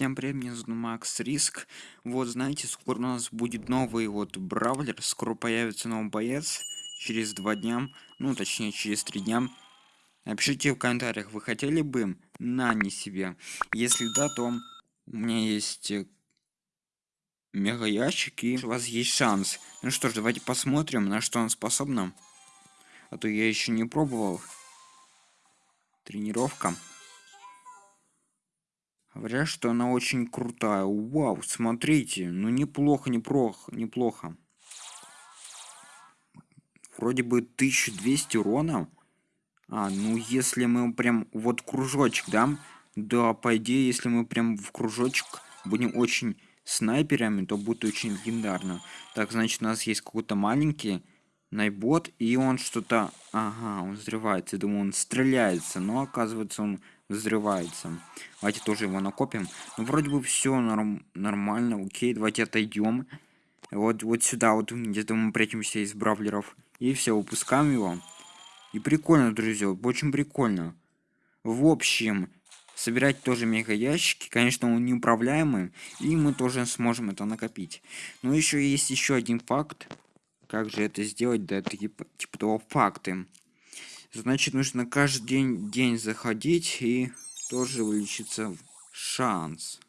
Всем привет, меня зовут Макс Риск. Вот, знаете, скоро у нас будет новый вот бравлер, скоро появится новый боец, через два дня, ну, точнее, через три дня. Напишите в комментариях, вы хотели бы на не себе? Если да, то у меня есть э, мега ящик, и у вас есть шанс. Ну что ж, давайте посмотрим, на что он способен. А то я еще не пробовал. Тренировка. Говорят, что она очень крутая. Вау, смотрите. Ну, неплохо, неплохо, неплохо. Вроде бы 1200 урона. А, ну, если мы прям... Вот кружочек, да? Да, по идее, если мы прям в кружочек будем очень снайперами, то будет очень легендарно. Так, значит, у нас есть какой-то маленький найбот, и он что-то... Ага, он взрывается. Я думаю, он стреляется, но оказывается, он взрывается. Давайте тоже его накопим. Ну, вроде бы все норм нормально, окей, давайте отойдем. Вот, вот сюда, вот где-то мы прячемся из бравлеров. И все, выпускаем его. И прикольно, друзья, очень прикольно. В общем, собирать тоже мега ящики. Конечно, он неуправляемый, и мы тоже сможем это накопить. Но еще есть еще один факт. Как же это сделать? Да, это типа, типа того факты. Значит, нужно каждый день, день заходить и тоже увеличится шанс.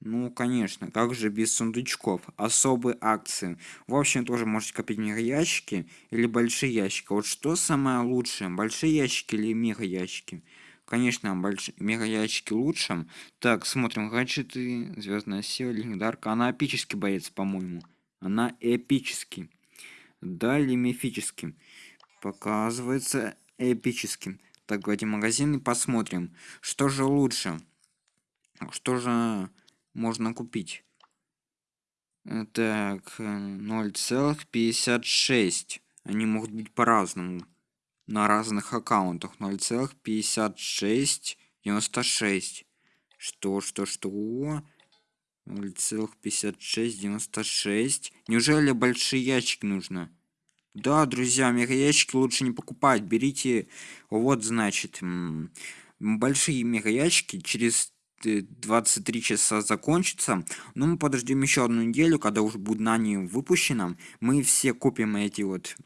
Ну, конечно, как же без сундучков? Особые акции. В общем, тоже можете копить мега ящики или большие ящики. Вот что самое лучшее? Большие ящики или мега ящики? Конечно, большие мега ящики лучше. Так, смотрим. Гаджеты, звездная сила, легендарка. Она эпический боец, по-моему. Она эпический. Далее мифическим. Показывается эпическим. Так, давайте магазин и посмотрим, что же лучше. Что же можно купить? Так, 0,56. Они могут быть по-разному. На разных аккаунтах 0,56, 96. Что, что, что? 0,5696. Неужели большой ящик нужно? Да, друзья, мега ящики лучше не покупать. Берите, вот, значит, большие мега ящики через 23 часа закончится. Но мы подождем еще одну неделю, когда уже будет нани выпущено. Мы все купим эти вот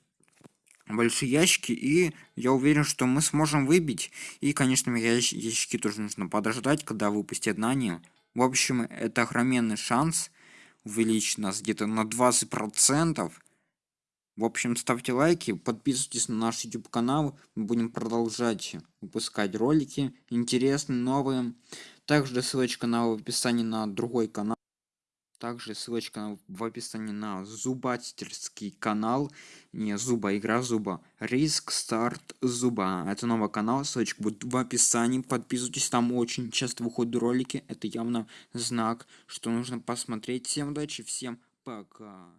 большие ящики и я уверен что мы сможем выбить и конечно ящики тоже нужно подождать когда выпустят нани в общем, это огроменный шанс увеличить нас где-то на 20%. В общем, ставьте лайки, подписывайтесь на наш YouTube канал. Мы будем продолжать выпускать ролики интересные, новые. Также ссылочка на в описании на другой канал. Также ссылочка в описании на зубастерский канал. Не зуба, игра зуба. Риск старт зуба. Это новый канал, ссылочка будет в описании. Подписывайтесь, там очень часто выходят ролики. Это явно знак, что нужно посмотреть. Всем удачи, всем пока.